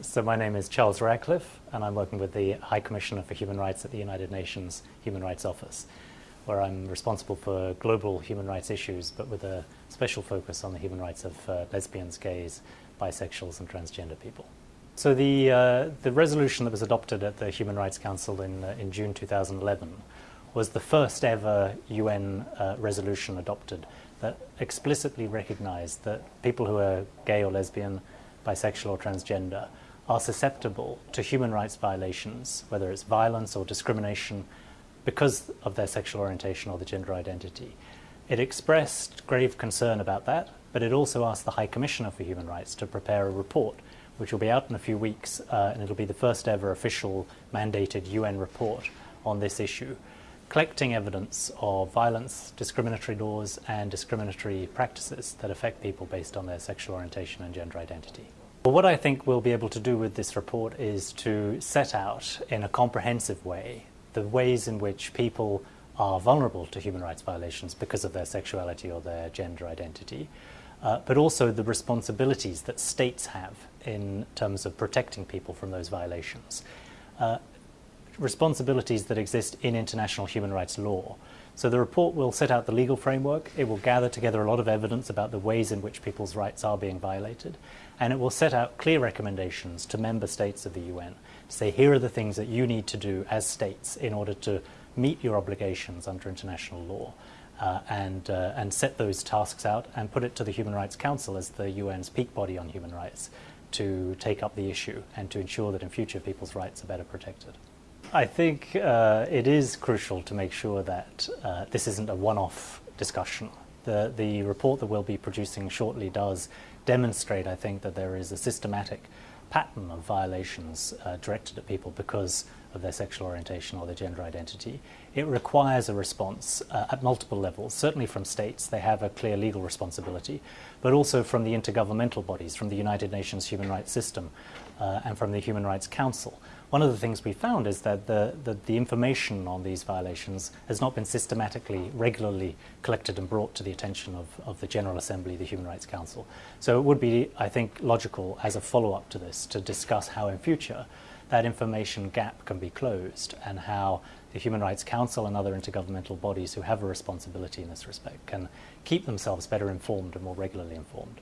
So my name is Charles Radcliffe and I'm working with the High Commissioner for Human Rights at the United Nations Human Rights Office where I'm responsible for global human rights issues but with a special focus on the human rights of uh, lesbians, gays, bisexuals and transgender people. So the, uh, the resolution that was adopted at the Human Rights Council in, uh, in June 2011 was the first ever UN uh, resolution adopted that explicitly recognized that people who are gay or lesbian bisexual or transgender are susceptible to human rights violations, whether it's violence or discrimination because of their sexual orientation or the gender identity. It expressed grave concern about that, but it also asked the High Commissioner for Human Rights to prepare a report, which will be out in a few weeks, uh, and it'll be the first ever official mandated UN report on this issue, collecting evidence of violence, discriminatory laws, and discriminatory practices that affect people based on their sexual orientation and gender identity. What I think we'll be able to do with this report is to set out in a comprehensive way the ways in which people are vulnerable to human rights violations because of their sexuality or their gender identity, uh, but also the responsibilities that states have in terms of protecting people from those violations. Uh, responsibilities that exist in international human rights law. So the report will set out the legal framework, it will gather together a lot of evidence about the ways in which people's rights are being violated, and it will set out clear recommendations to member states of the UN to say here are the things that you need to do as states in order to meet your obligations under international law. Uh, and, uh, and set those tasks out and put it to the Human Rights Council as the UN's peak body on human rights to take up the issue and to ensure that in future people's rights are better protected. I think uh, it is crucial to make sure that uh, this isn't a one-off discussion. The, the report that we'll be producing shortly does demonstrate, I think, that there is a systematic pattern of violations uh, directed at people because of their sexual orientation or their gender identity. It requires a response uh, at multiple levels, certainly from states, they have a clear legal responsibility, but also from the intergovernmental bodies, from the United Nations Human Rights System uh, and from the Human Rights Council. One of the things we found is that the, the, the, information on these violations has not been systematically, regularly collected and brought to the attention of, of the General Assembly, the Human Rights Council. So it would be, I think, logical as a follow-up to this to discuss how in future that information gap can be closed and how the Human Rights Council and other intergovernmental bodies who have a responsibility in this respect can keep themselves better informed and more regularly informed.